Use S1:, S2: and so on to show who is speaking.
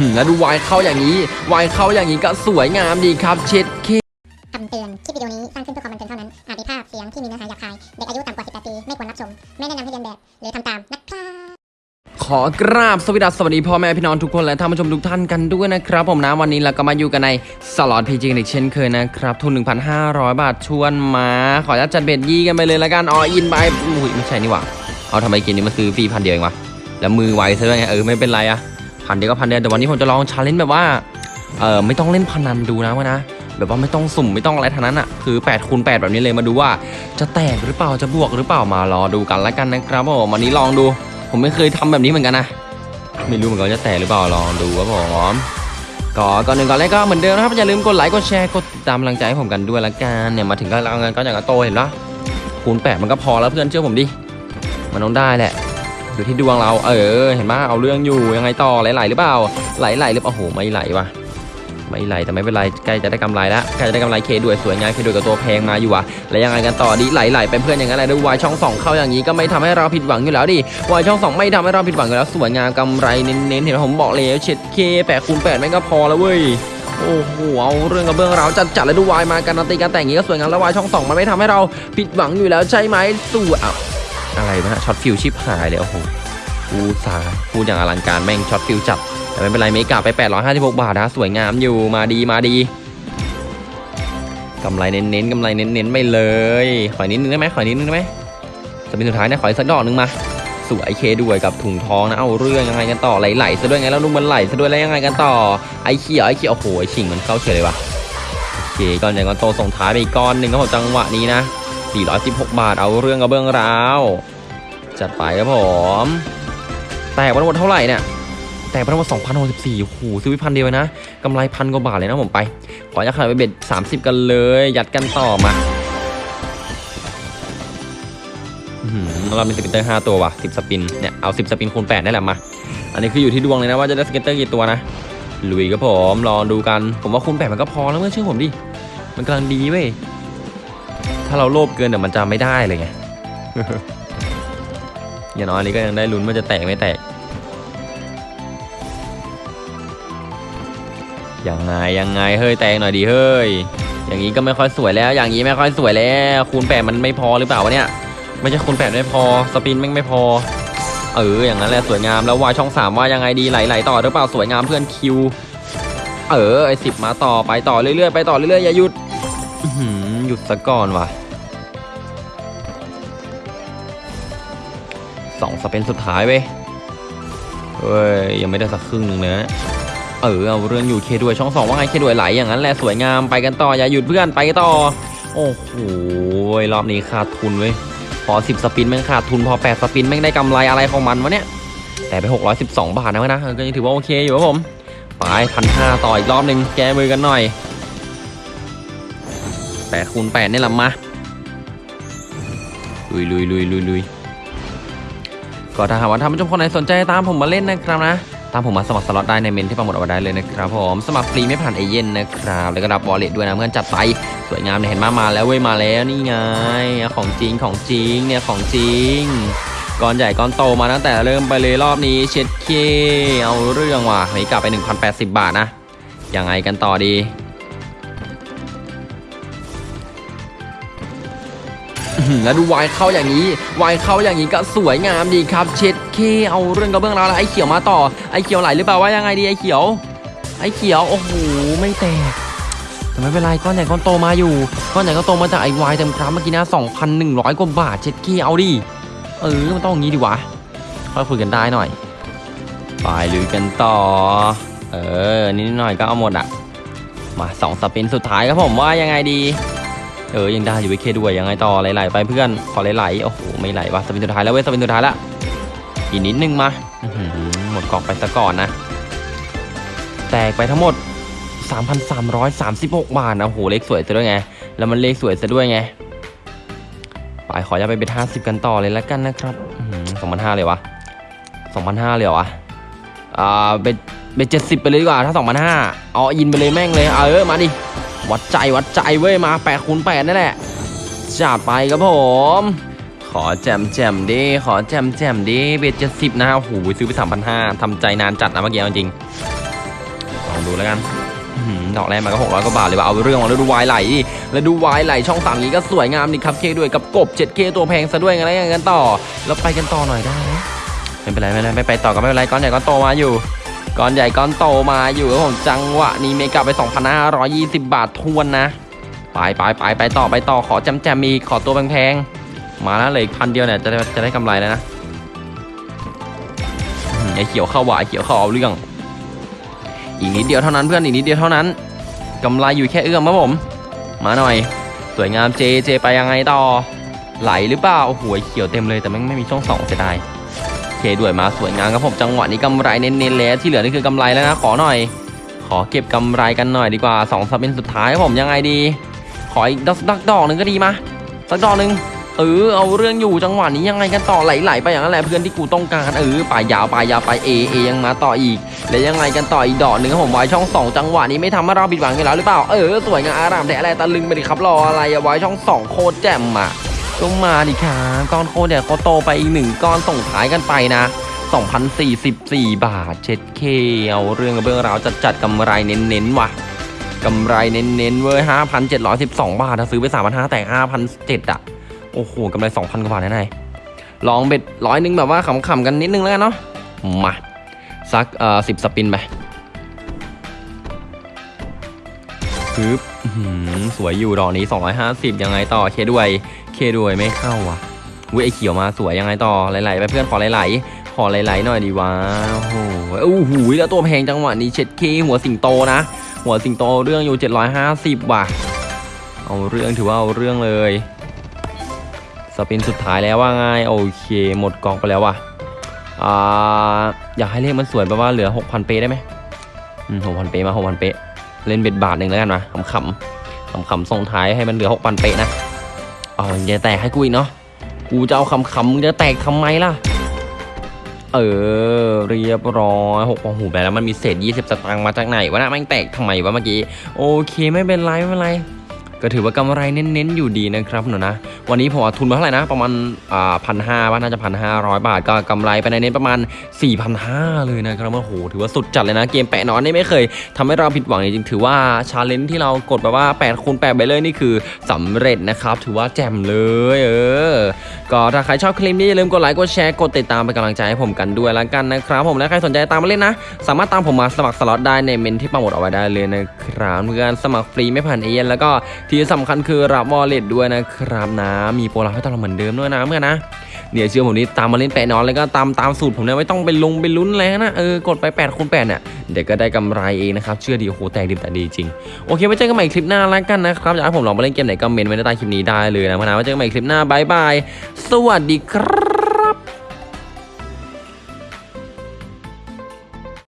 S1: หือแล้วดูวายเข้าอย่างนี้วายเข้าอย่างนี้ก็สวยงามดีครับ เช็ดเค
S2: คำเตือน คลิปวิดีโอนี้สร้างขึ้นเพื่อความบันเทิงเท่านั้น อาจมีภาพเสียงที่มีเนื้อหาหยาบคาย เด็กอายุต่ำกว่า 18 ปี ไม่ควรรับชม ไม่แนะนำให้เรียนแบบ หรือทำตามนะครับ
S1: ขอกราบสวัสดีสวัสดีพ่อแม่พี่น้องทุกคนและท่านผู้ชมทุกท่านกันด้วยนะครับ ผมนะวันนี้เราก็มาอยู่กันในสล็อตพีจีกันอีกเช่นเคยนะครับ ทุน 1,500 บาทชวนมา ขออนุญาตจัดเบ็ดยี่กันไปเลยละกันออินไปอุ้ยไม่ใช่นี่หว่าเอาทำไมกินนี้มาซื้อฟรีพันเดียวเองวะแล้วมือไวซะด้วยไงเออไม่เป็นไรอะ พันเดียวก็พันเดียวแต่วันนี้ผมจะลอง challenge แบบว่าเออไม่ต้องเล่นพนันดูนะวะนะแบบว่าไม่ต้องสุ่มไม่ต้องอะไรทั้งนั้นอะคือ8คูณ8แบบนี้เลยมาดูว่า จะแตกหรือเปล่าจะบวกหรือเปล่ามารอดูกันละกันนะครับผมวันนี้ลองดู ผมไม่เคยทำแบบนี้เหมือนกันนะไม่รู้เหมือนกันจะแตกหรือเปล่าลองดูครับผมก็ก้อนหนึ่งก้อนแรกก็เหมือนเดิมนะครับอย่าลืมกดไลค์กดแชร์กดติดตามกำลังใจให้ผมกันด้วยละกันเนี่ยมาถึงก็เราเงินก็อย่างกับโตเห็นปะคูณแปดมันก็พอแล้วเพื่อนเชื่อผมดิมันต้องได้แหละ อยู่ที่ดวงเรา เออ เห็นปะเอาเรื่องอยู่ยังไงต่อไหลๆหรือเปล่าไหลๆหรือเปล่าโอ้โหไม่ไหลว่ะไม่ไหลแต่ไม่เป็นไรใกล้จะได้กำไรแล้วใกล้จะได้กำไรเคด้วยสวยงามเคด้วยกับตัวแพงมาอยู่อะแล้วยังไงกันต่อดีไหลๆเป็นเพื่อนอย่างนั้นแหละด้วยวายช่องสองเข้าอย่างนี้ก็ไม่ทำให้เราผิดหวังอยู่แล้วดิวายช่องสองไม่ทำให้เราผิดหวังอยู่แล้วสวยงามกำไรเน้นๆเห็นผมบอกเลยเช็ดเคแปดคูณแปดแม่งก็พอแล้วเว้ยโอ้โหเอาเรื่องกับเบื้องเราจัดจัดๆเลยดูวายมาการันตีการแต่งอย่างนี้ก็สวยงามแล้ววายช่องสองมันไม่ทำให้เราผิดหวังอยู่แล้วใช่ไหมสู้อะ อะไรวะนะช็อตฟิวชิปหายเลยโอ้โหกูสาพูดอย่างอลังการแม่งช็อตฟิวจัด แต่ไม่เป็นไรเมกาไป 856 บาทนะสวยงามอยู่มาดีมาดีกำไรเน้นๆกำไรเน้นๆไปเลย ขอยนิดนึงได้ไหมขอยนิดนึงได้ไหมสปินสุดท้ายนะขออีกสักดอกนึงมาสวยเคด้วยกับถุงทองนะเอาเรื่องยังไงกันต่อไหลๆซะด้วยไงแล้วนุ่มมันไหลซะด้วยแล้วยังไงกันต่อไอ้เขียวไอ้เขียวโอ้โหไอ้ฉิงมันเข้าเฉยเลยวะโอเคก้อนใหญ่ก้อนโตส่งท้ายไปอีกก้อนหนึ่งครับผมจังหวะนี้นะ 416 บาทเอาเรื่องกับเบื้องราว จัดไปครับผม แตกไปทั้งหมดเท่าไหร่เนี่ยแตกไปทั้งหมด2,064โอ้โหซื้อไปพันเดียวนะกำไรพันกว่าบาทเลยนะผมไป ขอจะขายไปเบ็ด 30 กันเลย ยัดกันต่อมาอื้อหือเรามี scatter 5ตัวว่ะ10 spin เนี่ยเอา 10 spin คูณ8ได้แหละมา อันนี้คืออยู่ที่ดวงเลยนะว่าจะได้ scatter กี่ตัวนะลุยครับผมรอดูกัน ผมว่าคูณ8มันก็พอแล้วเมื่อเชื่อผมดิมันกำลังดีเว้ย ถ้าเราโลภเกินเดี๋ยวมันจะไม่ได้เลยไงอย่างน้อยนี้ก็ยังได้ลุ้นว่าจะแตกไม่แตกยังไงยังไงเฮ้ยแตกหน่อยดีเฮ้ยอย่างนี้ก็ไม่ค่อยสวยแล้ว อย่างนี้ไม่ค่อยสวยแล้ว คูณแปดมันไม่พอหรือเปล่าวะเนี่ย ไม่ใช่คูณแปดไม่พอสปินแม่งไม่พอ เอออย่างนั้นแหละสวยงามแล้ววายช่องสามว่ายังไงดีไหลๆต่อหรือเปล่าสวยงามเพื่อนคิว เออไอสิบมาต่อไปต่อเรื่อยๆไปต่อเรื่อยๆอย่าหยุด หยุดซะก่อนว่ะสองสเปนสุดท้ายเว้ยเฮ้ย ยังไม่ได้สักครึ่งหนึ่งเลยนะเออเอาเรื่องอยู่เคด้วยช่องสองว่าไงเคด้วยไหลอย่างนั้นแหละสวยงามไปกันต่ออย่าหยุดเพื่อนไปต่อ โอ้โหรอบนี้ขาดทุนเว้ยพอ10 spin แม่งขาดทุนพอ 8 spin แม่งได้กำไรอะไรของมันวะเนี่ย แต่ไป 612 บาทนะเว้ยนะก็ยังถือว่าโอเคอยู่ครับผม ไปพันห้าต่ออีกรอบหนึ่งแก้มือกันหน่อย 8คูณ8นี่แหละมาลุยลุยลุยลุยลุยก็ถ้าหากว่าท่านผู้ชมคนไหนสนใจตามผมมาเล่นนะครับนะ ตามผมมาสมัครสล็อตได้ในเมนต์ที่ปักหมุดเอาไว้ได้เลยนะครับผมสมัครฟรีไม่ผ่านเอเย่นต์นะครับแล้วก็รับ wallet ด้วยนะเพื่อนจัดไปสวยงามเนี่ยเห็นมามาแล้วเว้ยมาแล้วนี่ไงของจริงของจริงเนี่ยของจริงก้อนใหญ่ก้อนโตมาตั้งแต่เริ่มไปเลยรอบนี้เช็ดเคเอาเรื่องว่ะนี่กลับไป 1,080 บาทนะยังไงกันต่อดี แล้วดูวายเข้าอย่างนี้วายเข้าอย่างนี้ก็สวยงามดีครับ เช็ดเคเอาเรื่องกระเบื้องราแล้วไอ้เขียวมาต่อไอ้เขียวไหลหรือเปล่าว่ายังไงดีไอ้เขียว ไอ้เขียวโอ้โหไม่แตกแต่ไม่เป็นไรก้อนใหญ่ก้อนโตมาอยู่ก้อนใหญ่ก้อนโตมาจากไอ้วายเต็มครับเมื่อกี้นะ2,100กว่าบาทเช็ดเคเอาดิเออมันต้องอย่างนี้ดีวะค่อยคุยกันได้หน่อยไปลุยกันต่อ เออนิดหน่อยก็เอาหมดอะมาสองสปินสุดท้ายครับผมว่ายังไงดี เออยังได้อยู่วิเคด้วยยังไงต่อไหลๆไปเพื่อนขอไหลๆโอ้โหไม่ไหลวะสปินสุดท้ายแล้วเว้ยสปินสุดท้ายละอีกนิดนึงมาหมดกล่องไปซะก่อนนะ แตกไปทั้งหมด 3,336 บาทนะโอ้โหเลขสวยซะด้วยไง แล้วมันเลขสวยซะด้วยไงไปขออย่าไปเบ็ดห้าสิบกันต่อเลยแล้วกันนะครับสองพันห้าเลยวะสองพันห้าเลยเหรอวะอ่าเบ็ดเบ็ดเจ็ดสิบไปเลยดีกว่าถ้าสองพันห้าเอายินไปเลยแม่งเลย เออ มาดิ วัดใจวัดใจเว้ยมา8คูณ8นั่นแหละจัดไปครับผม ขอแจมแจมดิขอแจมแจมดิเบ็ดเจ็ดสิบนะโอ้โหซื้อไปสามพันห้าทำใจนานจัดนะเมื่อกี้จริงลองดูแล้วกันดอกแรกมาก็600กว่าบาทเลยว่ะเอาเรื่องว่ะแล้วดูวายไหลดิแล้วดูวายไหลช่องสามนี้ก็สวยงามดีครับเคด้วยกับกบ 7K ตัวแพงซะด้วยกันแล้วยังกันต่อ แล้วไปกันต่อหน่อยได้ไมไม่เป็นไรไม่เป็นไรไม่ไปต่อก็ไม่เป็นไรก้อนใหญ่ก้อนโตมาอยู่ ก้อนใหญ่ก้อนโตมาอยู่ครับผมจังหวะนี้เมกะไป2,520 บาททวนนะ ไปไปไปไปต่อไปต่อขอจำแจมมีขอตัวแพงๆมาแล้วเลยพันเดียวเนี่ยจะได้จะได้กำไรแล้วนะไอเขียวเข้าหวายเขียวเข้าเอาเรื่อง อีกนิดเดียวเท่านั้นเพื่อนอีกนิดเดียวเท่านั้นกำไรอยู่แค่เอื้อมครับผม มาหน่อย สวยงามเจเจไปยังไงต่อไหลหรือเปล่าโอ้โหเขียวเต็มเลยแต่ไม่ไม่มีช่องสองเสียดาย เคด้วยมาสวยงามครับผมจังหวะนี้กำไรเน้นๆแล้วที่เหลือนี่คือกำไรแล้วนะขอหน่อย ขอเก็บกำไรกันหน่อยดีกว่าสองสัปเป็นสุดท้ายครับผมยังไงดี ขออีกสักดอกหนึ่งก็ดีมาสักดอกหนึ่งเออเอาเรื่องอยู่จังหวะนี้ยังไงกันต่อไหลๆไปอย่างนั้นแหละเพื่อนที่กูต้องการเออป่ายยาวป่ายยาวไปเอเอยังมาต่ออีก แล้วยังไงกันต่ออีกดอกหนึ่งครับผมไว้ช่องสองจังหวะนี้ไม่ทำให้เราผิดหวังกันแล้วหรือเปล่าเออสวยงามอารามแต่อะไรตะลึงไปดิครับรออะไรอะไว้ช่องสองโคตรแจ่มอะ ก็มาดิครับก้อนโคเนี่ยเขาโตไปอีกหนึ่งก้อนส่งท้ายกันไปนะ2,044 บาทเช็ดเคเอาเรื่องกับเรื่องราวจัดจัดกำไรเน้นๆว่ะกำไรเน้นๆเว้ย5,712 บาทถ้าซื้อไป 3,500แต่5,700อะ โอ้โหกำไร 2,000 กว่าบาทแน่ๆลองเบ็ดร้อยหนึงแบบว่าขำๆกันนิดนึงแล้วกันเนาะมาสักเอ่อสิบสปินไปปึ๊บหือสวยอยู่ดอกนี้ 250 ยังไงต่อเคด้วย เคด้วยไม่เข้าว่ะเว้ยไอเขียวมาสวยยังไงต่อไหลๆไปเพื่อนขอไหลๆขอไหลๆหน่อยดีวะโอ้โหโอ้โหแล้วตัวแพงจังหวะนี้เช็ดเคหัวสิงโตนะ หัวสิงโตเรื่องอยู่ 750ว่ะเอาเรื่องถือว่าเอาเรื่องเลยสปินสุดท้ายแล้วว่าไงโอเค หมดกองไปแล้วว่ะอ่าอยากให้เลขมันสวยแบบว่าเหลือ 6,000 เปได้ไหมอืม6,000เปมา6,000เปเล่นเบ็ดบาทหนึ่งแล้วกันนะขำๆขำๆส่งท้ายให้มันเหลือ 6,000 เปนะ เออย่าแตกให้กูอีกเนาะกูจะเอาคำๆมึงจะแตกทำไมล่ะ เออ เรียบร้อยหกโอ้โหไปแล้วมันมีเศษ 20 สตางค์มาจากไหนวะนะแม่งแตกทำไมวะเมื่อกี้ โอเคไม่เป็นไร ไม่เป็นไร ก็ถือว่ากำไรเน้นๆอยู่ดีนะครับหนูนะ วันนี้ผมทุนมาเท่าไหร่นะ ประมาณอ่าพันห้าว่าน่าจะพันห้าร้อยบาทก็กำไรไปในเน้นประมาณ4 5 0 0เลยนะครับโอ้โหถือว่าสุดจัดเลยนะ เกมแปะนอนนี่ไม่เคยทำให้เราผิดหวังจริงๆถือว่าchallenge ที่เรากดแบบว่า8คูณ8ไปเลยนี่คือสำเร็จนะครับ ถือว่าแจ่มเลยเออก็ถ้าใครชอบคลิปนี้อย่าลืมกดไลค์กดแชร์กดติดตามเป็นกำลังใจให้ผมกันด้วยแล้วกันนะครับผมและใครสนใจตามมาเล่นนะ สามารถตามผมมาสมัครสล็อตได้ในเมนต์ที่ปักหมุดเอาไว้ได้เลยนะครับเพื่อนสมัครฟรีไม่ผ่านเอเย่นต์แล้วก็ที่สำคัญคือรับ wallet ด้วยนะครับนะมีโปรลับให้ตลอดเหมือนเดิมด้วยนะเพื่อนนะเนี่ยเชื่อผมนี่ตามมาเล่นแปะนอนแล้วก็ตามตามสูตรผมเนี่ยไม่ต้องไปลงไปลุ้นอะไรนะเออกดไป8คูณ8เนี่ยเดี๋ยวก็ได้กำไรเองนะครับเชื่อดีโอ้โหแตกดิบแต่ดีจริงโอเคไว้เจอกันใหม่คลิปหน้าแล้วกันนะครับอยากให้ผมลองมาเล่นเกมไหนก็เมนไว้ในใต้คลิปนี้ได้เลยนะเพื่อนะไว้เจอกันใหม่คลิปหน้าบายบายสวัสดีครับ